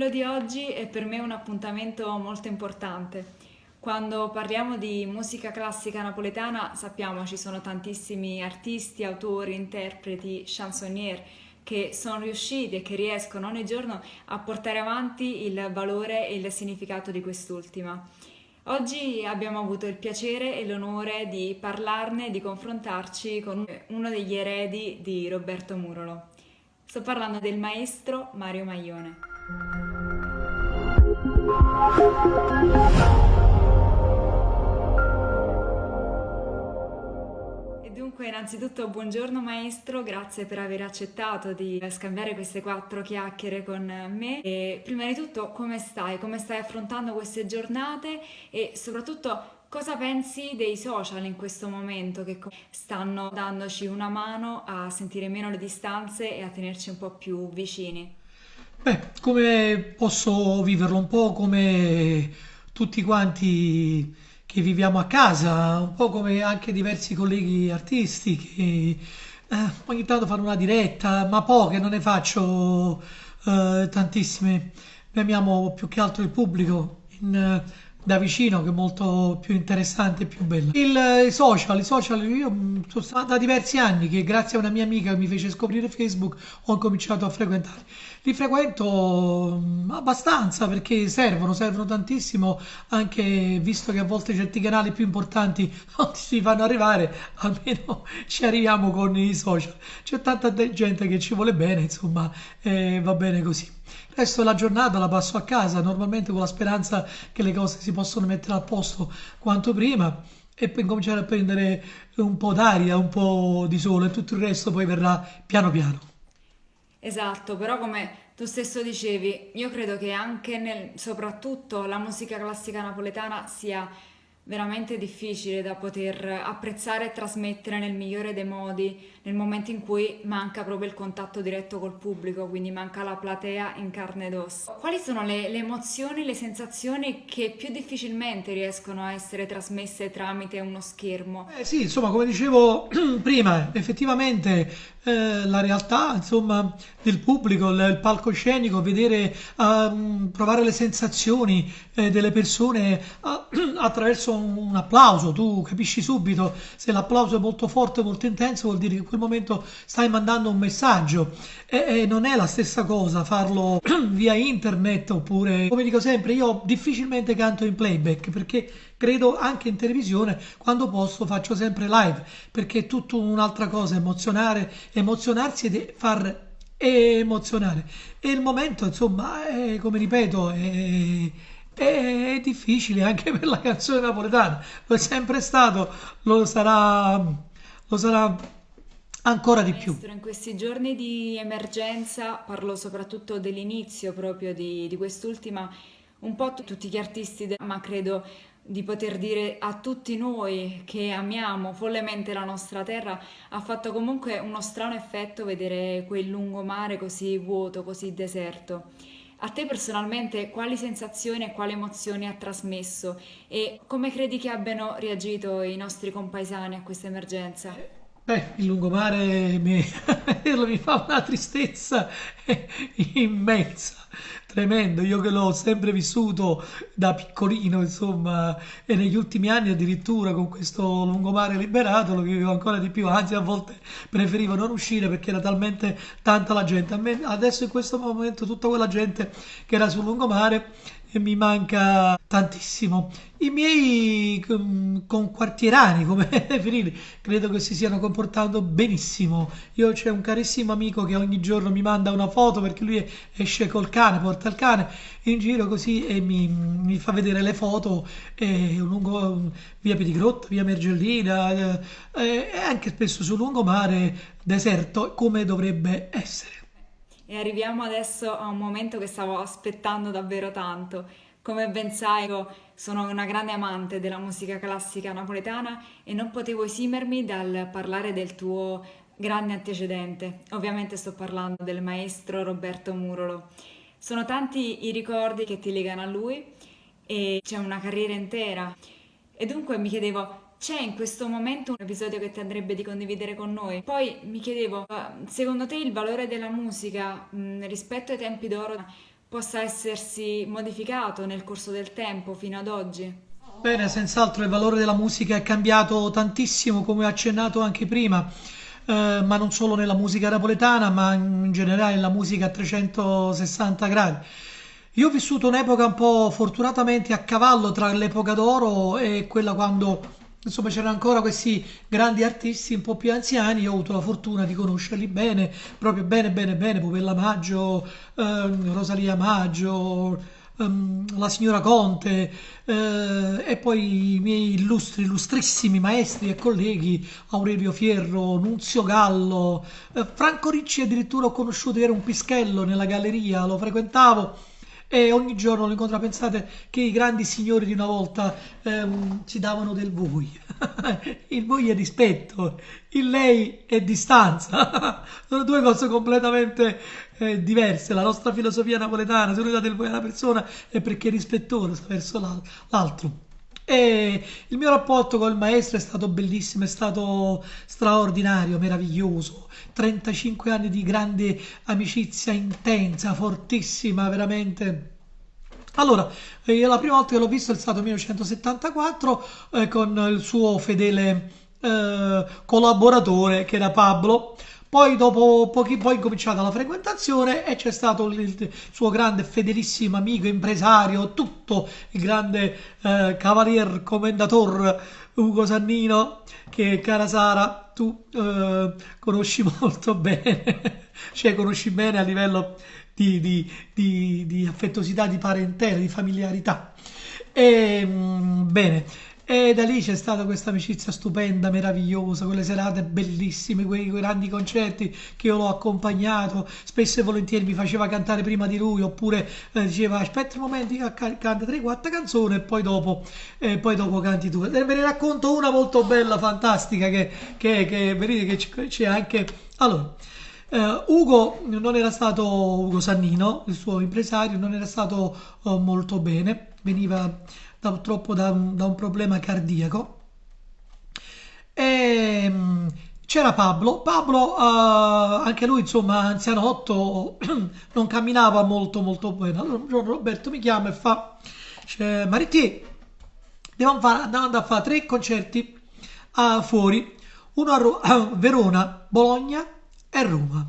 quello di oggi è per me un appuntamento molto importante. Quando parliamo di musica classica napoletana sappiamo ci sono tantissimi artisti, autori, interpreti, chansonnier che sono riusciti e che riescono ogni giorno a portare avanti il valore e il significato di quest'ultima. Oggi abbiamo avuto il piacere e l'onore di parlarne di confrontarci con uno degli eredi di Roberto Murolo. Sto parlando del maestro Mario Maglione. Dunque, innanzitutto, buongiorno maestro, grazie per aver accettato di scambiare queste quattro chiacchiere con me. E prima di tutto, come stai? Come stai affrontando queste giornate e soprattutto Cosa pensi dei social in questo momento che stanno dandoci una mano a sentire meno le distanze e a tenerci un po' più vicini? Beh, come posso viverlo? Un po' come tutti quanti che viviamo a casa, un po' come anche diversi colleghi artisti che eh, ogni tanto fanno una diretta, ma poche, non ne faccio eh, tantissime. Noi amiamo più che altro il pubblico. In, da vicino che è molto più interessante e più bello. Il, I social, i social, io mm, sono stato da diversi anni che grazie a una mia amica che mi fece scoprire Facebook ho cominciato a frequentare. Li frequento mm, abbastanza perché servono, servono tantissimo anche visto che a volte certi canali più importanti non si fanno arrivare, almeno ci arriviamo con i social. C'è tanta gente che ci vuole bene, insomma, eh, va bene così. Resto della giornata la passo a casa, normalmente con la speranza che le cose si possano mettere a posto quanto prima e poi cominciare a prendere un po' d'aria, un po' di sole e tutto il resto poi verrà piano piano. Esatto, però come tu stesso dicevi, io credo che anche nel, soprattutto la musica classica napoletana sia veramente difficile da poter apprezzare e trasmettere nel migliore dei modi nel momento in cui manca proprio il contatto diretto col pubblico, quindi manca la platea in carne ed ossa. Quali sono le, le emozioni, le sensazioni che più difficilmente riescono a essere trasmesse tramite uno schermo? Eh sì, insomma, come dicevo prima, effettivamente eh, la realtà insomma, del pubblico, il, il palcoscenico, vedere, uh, provare le sensazioni eh, delle persone uh, un, un, applauso, tu capisci subito se l'applauso è molto forte, molto intenso, vuol dire che in quel momento stai mandando un messaggio. E, e non è la stessa cosa farlo via internet oppure, come dico sempre, io difficilmente canto in playback perché credo anche in televisione quando posso faccio sempre live perché è tutta un'altra cosa emozionare emozionarsi e far emozionare. E il momento insomma è, come ripeto è, è, difficile anche per la canzone napoletana lo è sempre stato lo sarà lo sarà ancora di più. In questi giorni di emergenza, parlo soprattutto dell'inizio proprio di, di quest'ultima, un po' tutti gli artisti, ma credo di poter dire a tutti noi che amiamo follemente la nostra terra, ha fatto comunque uno strano effetto vedere quel lungomare così vuoto, così deserto. A te personalmente quali sensazioni e quali emozioni ha trasmesso e come credi che abbiano reagito i nostri compaesani a questa emergenza? Beh, il lungomare mi, mi fa una tristezza immensa, tremendo. Io che l'ho sempre vissuto da piccolino, insomma, e negli ultimi anni addirittura con questo lungomare liberato lo vivevo ancora di più. Anzi, a volte preferivo non uscire perché era talmente tanta la gente. Me, adesso in questo momento tutta quella gente che era sul lungomare mi manca tantissimo. I miei conquartierani, come definirli, credo che si stiano comportando benissimo. Io c'è un carissimo amico che ogni giorno mi manda una foto perché lui esce col cane, porta il cane in giro così e mi, mi fa vedere le foto eh, lungo via Pedigrotta, via Mergellina eh, e anche spesso sul lungomare deserto come dovrebbe essere. E arriviamo adesso a un momento che stavo aspettando davvero tanto. Come ben sai, io sono una grande amante della musica classica napoletana e non potevo esimermi dal parlare del tuo grande antecedente. Ovviamente sto parlando del maestro Roberto Murolo. Sono tanti i ricordi che ti legano a lui e c'è una carriera intera. E dunque mi chiedevo, c'è in questo momento un episodio che ti andrebbe di condividere con noi? Poi mi chiedevo, secondo te il valore della musica mh, rispetto ai tempi d'oro possa essersi modificato nel corso del tempo fino ad oggi. Bene, senz'altro il valore della musica è cambiato tantissimo, come ho accennato anche prima, eh, ma non solo nella musica napoletana, ma in generale nella musica a 360 gradi. Io ho vissuto un'epoca un po' fortunatamente a cavallo tra l'epoca d'oro e quella quando insomma c'erano ancora questi grandi artisti un po' più anziani. Io ho avuto la fortuna di conoscerli bene, proprio bene, bene, bene. Popella Maggio, ehm, Rosalia Maggio, ehm, la signora Conte eh, e poi i miei illustri, illustrissimi maestri e colleghi Aurelio Fierro, Nunzio Gallo, eh, Franco Ricci addirittura ho conosciuto, era un pischello nella galleria, lo frequentavo e ogni giorno lo incontra. Pensate che i grandi signori di una volta ehm, ci davano del voi. il voi è rispetto, il lei è distanza. Sono due cose completamente eh, diverse. La nostra filosofia napoletana, se noi date il voi a una persona è perché è rispettosa verso l'altro. E il mio rapporto col maestro è stato bellissimo, è stato straordinario, meraviglioso. 35 anni di grande amicizia intensa, fortissima, veramente. Allora, eh, la prima volta che l'ho visto è stato nel 1974 eh, con il suo fedele eh, collaboratore che era Pablo poi dopo pochi, poi è cominciata la frequentazione e c'è stato il, suo grande fedelissimo amico, impresario, tutto il grande eh, cavalier commendator Ugo Sannino che cara Sara tu eh, conosci molto bene, cioè conosci bene a livello di, di, di, di affettuosità, di parentela, di familiarità. E, mm, bene. E da lì c'è stata questa amicizia stupenda, meravigliosa, quelle serate bellissime, quei, grandi concerti che io l'ho accompagnato, spesso e volentieri mi faceva cantare prima di lui, oppure eh, diceva aspetta un momento, io canta 3-4 canzoni e poi dopo, eh, poi dopo canti tu. E ve ne racconto una molto bella, fantastica, che, che, che vedete che c'è anche... Allora, Uh, Ugo non era stato Ugo Sannino, il suo impresario, non era stato uh, molto bene, veniva da, purtroppo da da un problema cardiaco. E, mm, c'era Pablo, Pablo uh, anche lui insomma anzianotto, non camminava molto molto bene. Allora un giorno Roberto mi chiama e fa, cioè, Maritti, devo andare a fare tre concerti uh, fuori, uno a, Ro- a Verona, Bologna e Roma.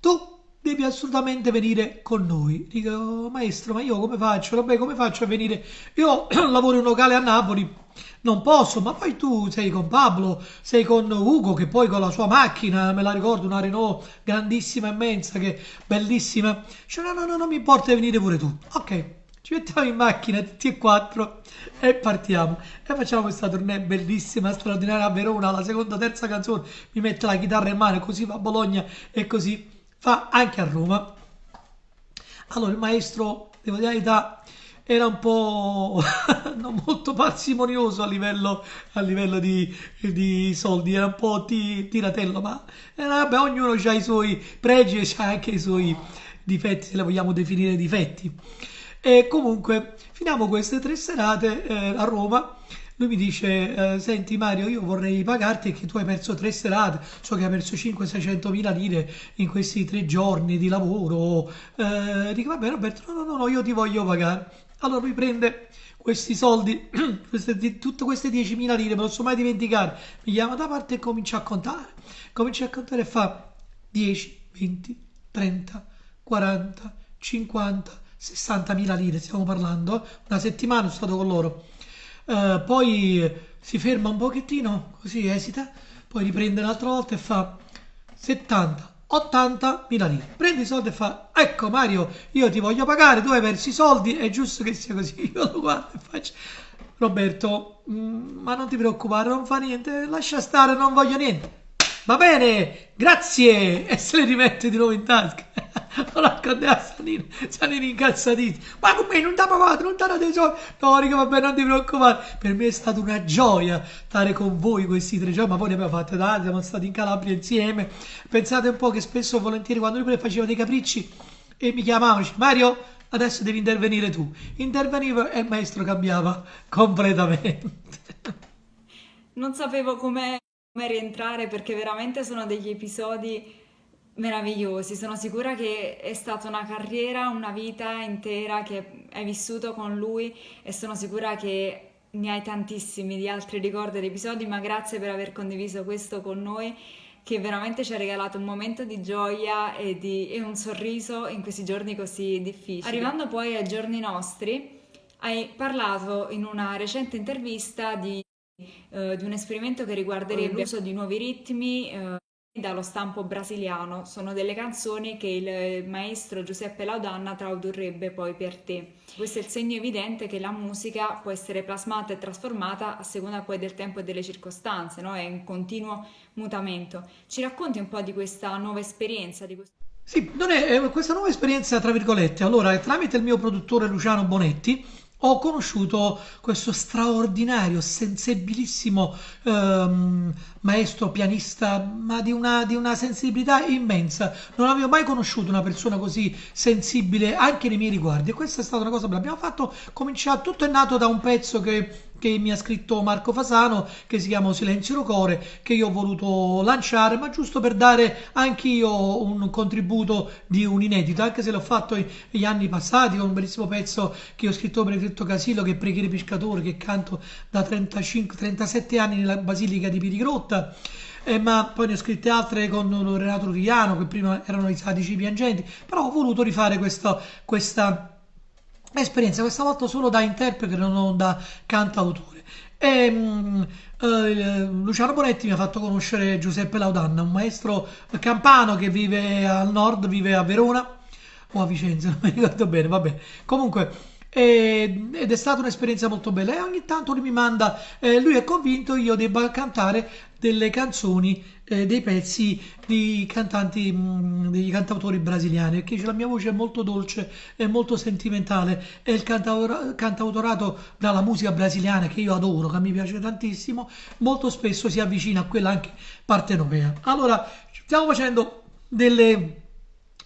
Tu devi assolutamente venire con noi. Dico, maestro, ma io come faccio? Vabbè, come faccio a venire? Io lavoro in un locale a Napoli, non posso, ma poi tu sei con Pablo, sei con Ugo, che poi con la sua macchina, me la ricordo, una Renault grandissima, immensa, che bellissima. Dice, no, no, no, non mi importa venire pure tu. Ok. Ci mettiamo in macchina tutti e quattro e partiamo. E facciamo questa tournée bellissima, straordinaria a Verona. La seconda, terza canzone mi mette la chitarra in mano, così va a Bologna e così fa anche a Roma. Allora il maestro, devo dire la verità, era un po' non molto parsimonioso a livello, a livello di, di, soldi, era un po' ti, tiratello, ma eh, vabbè, ognuno ha i suoi pregi e ha anche i suoi difetti, se le vogliamo definire difetti. E comunque finiamo queste tre serate eh, a Roma lui mi dice, eh, senti Mario, io vorrei pagarti che tu hai perso tre serate, so che hai perso 500-600 mila lire in questi tre giorni di lavoro. Eh, dico, vabbè Roberto, no, no, no, io ti voglio pagare. Allora lui prende questi soldi, queste, tutte queste 10.000 lire, me lo so mai dimenticare, mi chiama da parte e comincia a contare. Comincia a contare e fa 10, 20, 30, 40, 50, 60 mila lire, stiamo parlando. Una settimana sono stato con loro. Uh, poi si ferma un pochettino, così esita, poi riprende un'altra volta e fa 70, 80 mila lire. Prende i soldi e fa, ecco Mario, io ti voglio pagare, tu hai perso i soldi, è giusto che sia così. Io lo guardo e faccio, Roberto, mm, ma non ti preoccupare, non fa niente, lascia stare, non voglio niente. Va bene, grazie! E se le rimette di nuovo in tasca. lo racconta a Sanino, Sanino incazzatissimo. Ma come non ti ha pagato, non ti ha dato i soldi? No, riga, vabbè, non ti preoccupare. Per me è stata una gioia stare con voi questi tre giorni, ma poi ne abbiamo fatte tante, siamo stati in Calabria insieme. Pensate un po' che spesso e volentieri quando lui faceva dei capricci e mi chiamavano, Mario, adesso devi intervenire tu. Interveniva e il maestro cambiava completamente. Non sapevo come rientrare perché veramente sono degli episodi meravigliosi. Sono sicura che è stata una carriera, una vita intera che hai vissuto con lui e sono sicura che ne hai tantissimi di altri ricordi ed episodi, ma grazie per aver condiviso questo con noi che veramente ci ha regalato un momento di gioia e, di, e un sorriso in questi giorni così difficili. Arrivando poi ai giorni nostri, hai parlato in una recente intervista di, uh, di un esperimento che riguarderebbe l'uso di nuovi ritmi. Uh, dallo stampo brasiliano sono delle canzoni che il maestro Giuseppe Laudanna tradurrebbe poi per te. Questo è il segno evidente che la musica può essere plasmata e trasformata a seconda poi del tempo e delle circostanze, no? è in continuo mutamento. Ci racconti un po' di questa nuova esperienza? Di questo... Sì, non è, è questa nuova esperienza, tra virgolette. Allora, tramite il mio produttore Luciano Bonetti, ho conosciuto questo straordinario, sensibilissimo ehm, maestro pianista, ma di una, di una, sensibilità immensa. Non avevo mai conosciuto una persona così sensibile anche nei miei riguardi. E questa è stata una cosa che abbiamo fatto. Cominciato, tutto è nato da un pezzo che che mi ha scritto Marco Fasano, che si chiama Silenzio Rocore, che io ho voluto lanciare, ma giusto per dare anch'io un contributo di un inedito, anche se l'ho fatto negli anni passati con un bellissimo pezzo che ho scritto per Fritto Casillo, che è Preghiere Pescatori, che canto da 35-37 anni nella Basilica di Pirigrotta. Eh, ma poi ne ho scritte altre con Renato Rugliano, che prima erano i sadici piangenti, però ho voluto rifare questa, questa esperienza, questa volta solo da interprete, non da cantautore. E, um, eh, Luciano Bonetti mi ha fatto conoscere Giuseppe Laudanna, un maestro campano che vive al nord, vive a Verona o a Vicenza, non mi ricordo bene, vabbè. Comunque, ed è stata un'esperienza molto bella e ogni tanto lui mi manda, eh, lui è convinto io debba cantare delle canzoni, eh, dei pezzi di cantanti, mm, degli cantautori brasiliani, perché la mia voce è molto dolce e molto sentimentale e il cantautor- cantautorato dalla musica brasiliana che io adoro, che mi piace tantissimo, molto spesso si avvicina a quella anche partenopea. Allora, stiamo facendo delle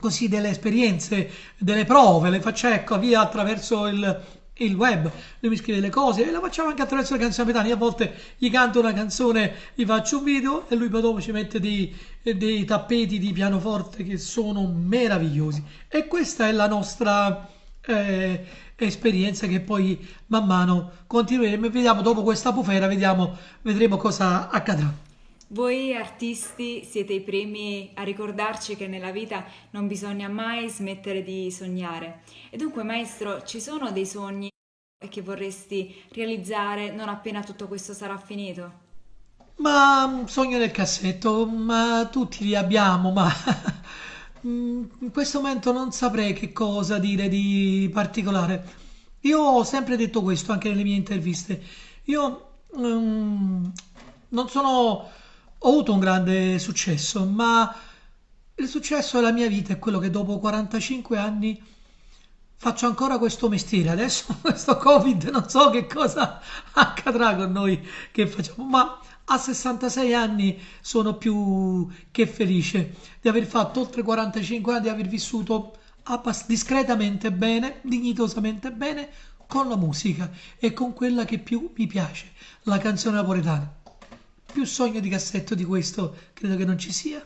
così delle esperienze, delle prove, le faccio ecco via attraverso il, il web, lui mi scrive le cose e lo facciamo anche attraverso le canzoni napoletane. Io a volte gli canto una canzone, gli faccio un video e lui poi dopo ci mette dei, dei tappeti di pianoforte che sono meravigliosi. E questa è la nostra eh, esperienza che poi man mano continueremo vediamo dopo questa bufera, vediamo, vedremo cosa accadrà. Voi artisti siete i primi a ricordarci che nella vita non bisogna mai smettere di sognare. E dunque, maestro, ci sono dei sogni che vorresti realizzare non appena tutto questo sarà finito? Ma un sogno nel cassetto, ma tutti li abbiamo, ma in questo momento non saprei che cosa dire di particolare. Io ho sempre detto questo anche nelle mie interviste. Io um, non sono ho avuto un grande successo, ma il successo della mia vita è quello che dopo 45 anni faccio ancora questo mestiere. Adesso questo Covid non so che cosa accadrà con noi che facciamo, ma a 66 anni sono più che felice di aver fatto oltre 45 anni, di aver vissuto discretamente bene, dignitosamente bene con la musica e con quella che più mi piace, la canzone napoletana. Più sogno di cassetto di questo credo che non ci sia.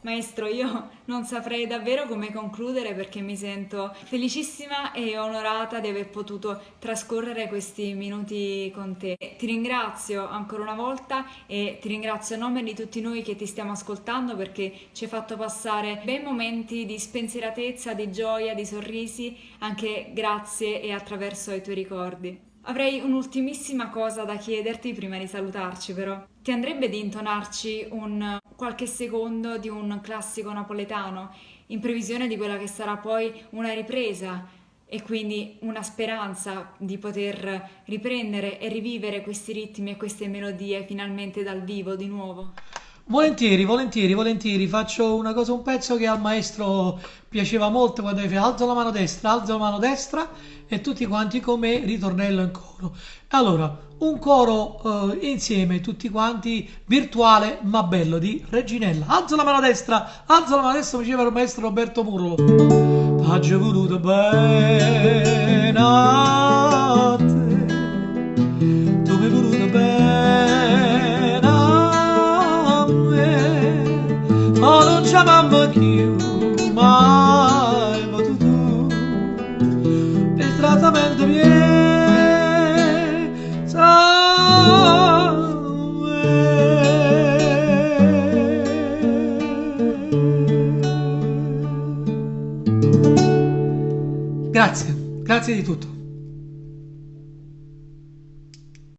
Maestro, io non saprei davvero come concludere perché mi sento felicissima e onorata di aver potuto trascorrere questi minuti con te. Ti ringrazio ancora una volta e ti ringrazio a nome di tutti noi che ti stiamo ascoltando perché ci hai fatto passare bei momenti di spensieratezza, di gioia, di sorrisi, anche grazie e attraverso i tuoi ricordi. Avrei un'ultimissima cosa da chiederti prima di salutarci, però. Ti andrebbe di intonarci un qualche secondo di un classico napoletano in previsione di quella che sarà poi una ripresa e quindi una speranza di poter riprendere e rivivere questi ritmi e queste melodie finalmente dal vivo di nuovo? Volentieri, volentieri, volentieri. Faccio una cosa, un pezzo che al maestro piaceva molto quando fa alzo la mano destra, alzo la mano destra e tutti quanti come ritornello in coro. Allora, un coro eh, insieme, tutti quanti, virtuale ma bello di Reginella. Alzo la mano destra, alzo la mano destra, mi diceva il maestro Roberto Murlo. T'ha voluto bene Grazie, grazie di tutto.